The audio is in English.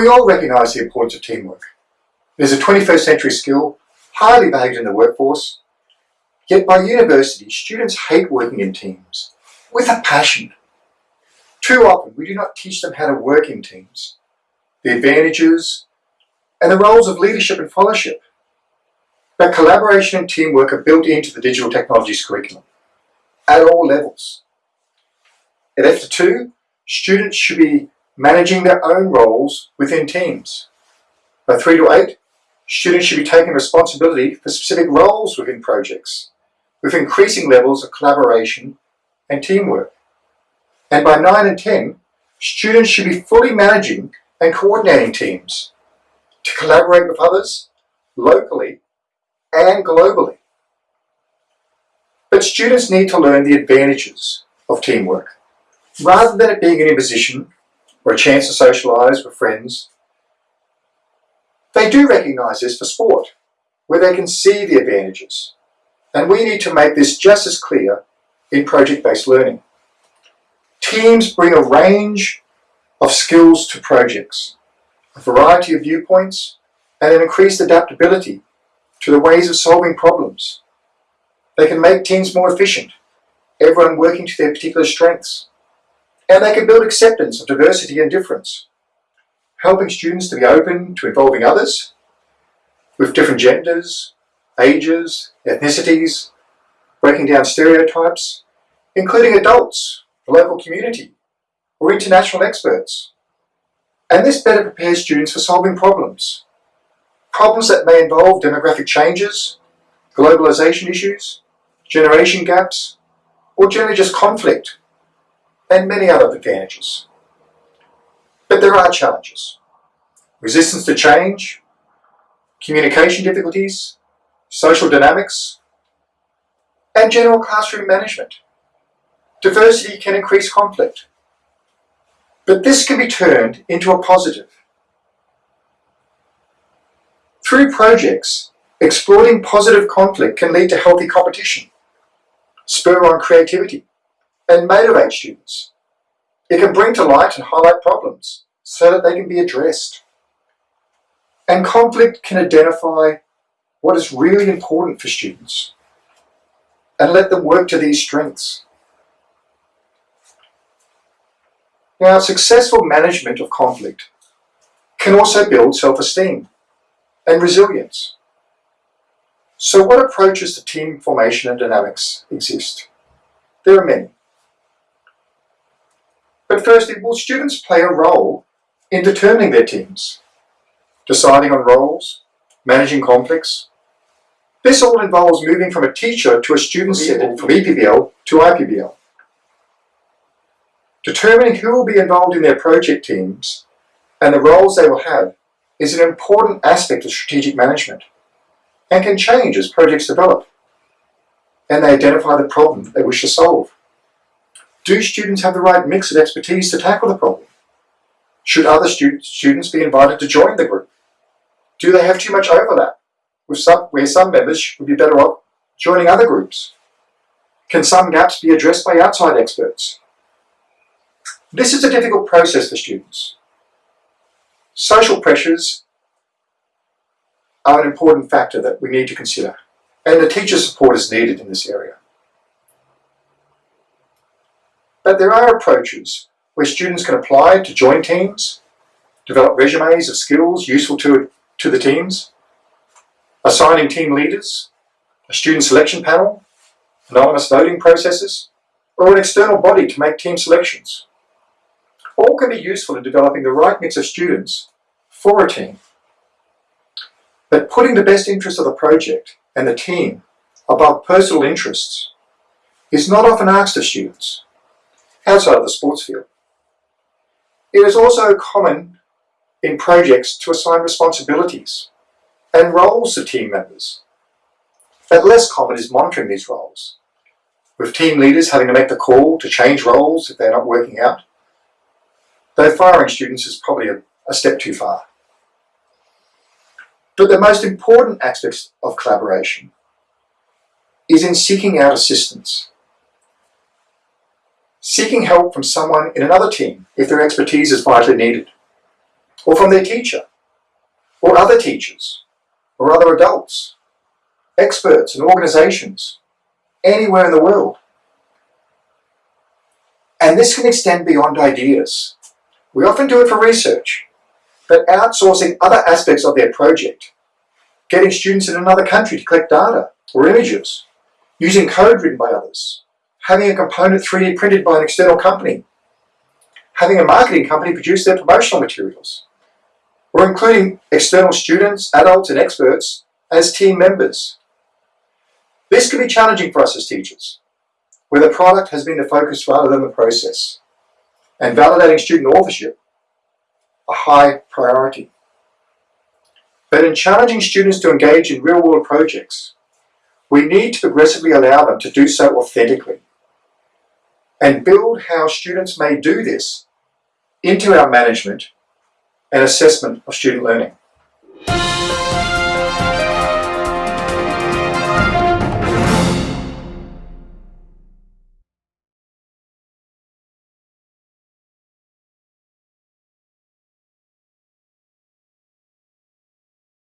We all recognise the importance of teamwork. It is a 21st century skill, highly valued in the workforce, yet by university, students hate working in teams, with a passion. Too often, we do not teach them how to work in teams, the advantages, and the roles of leadership and fellowship. But collaboration and teamwork are built into the digital technologies curriculum, at all levels. At F2, students should be managing their own roles within teams. By 3 to 8, students should be taking responsibility for specific roles within projects, with increasing levels of collaboration and teamwork. And by 9 and 10, students should be fully managing and coordinating teams to collaborate with others locally and globally. But students need to learn the advantages of teamwork, rather than it being an imposition or a chance to socialise with friends. They do recognise this for sport, where they can see the advantages. And we need to make this just as clear in project-based learning. Teams bring a range of skills to projects, a variety of viewpoints, and an increased adaptability to the ways of solving problems. They can make teams more efficient, everyone working to their particular strengths. And they can build acceptance of diversity and difference, helping students to be open to involving others with different genders, ages, ethnicities, breaking down stereotypes, including adults, the local community, or international experts. And this better prepares students for solving problems. Problems that may involve demographic changes, globalization issues, generation gaps, or generally just conflict and many other advantages. But there are challenges. Resistance to change, communication difficulties, social dynamics, and general classroom management. Diversity can increase conflict. But this can be turned into a positive. Through projects, exploring positive conflict can lead to healthy competition, spur on creativity, and motivate students. It can bring to light and highlight problems so that they can be addressed. And conflict can identify what is really important for students and let them work to these strengths. Now, successful management of conflict can also build self-esteem and resilience. So what approaches to team formation and dynamics exist? There are many. But firstly, will students play a role in determining their teams, deciding on roles, managing conflicts? This all involves moving from a teacher to a student setting from EPBL to IPBL. Determining who will be involved in their project teams and the roles they will have is an important aspect of strategic management and can change as projects develop and they identify the problem they wish to solve. Do students have the right mix of expertise to tackle the problem? Should other stu students be invited to join the group? Do they have too much overlap, some, where some members would be better off joining other groups? Can some gaps be addressed by outside experts? This is a difficult process for students. Social pressures are an important factor that we need to consider, and the teacher support is needed in this area. But there are approaches where students can apply to join teams, develop resumes of skills useful to, to the teams, assigning team leaders, a student selection panel, anonymous voting processes, or an external body to make team selections. All can be useful in developing the right mix of students for a team. But putting the best interests of the project and the team above personal interests is not often asked of students outside of the sports field. It is also common in projects to assign responsibilities and roles to team members. But less common is monitoring these roles, with team leaders having to make the call to change roles if they're not working out. Though firing students is probably a, a step too far. But the most important aspect of collaboration is in seeking out assistance seeking help from someone in another team if their expertise is vitally needed. or from their teacher, or other teachers, or other adults, experts and organisations, anywhere in the world. And this can extend beyond ideas. We often do it for research, but outsourcing other aspects of their project, getting students in another country to collect data or images, using code written by others, having a component 3D printed by an external company, having a marketing company produce their promotional materials, or including external students, adults and experts as team members. This can be challenging for us as teachers, where the product has been the focus rather than the process, and validating student authorship a high priority. But in challenging students to engage in real-world projects, we need to progressively allow them to do so authentically and build how students may do this into our management and assessment of student learning.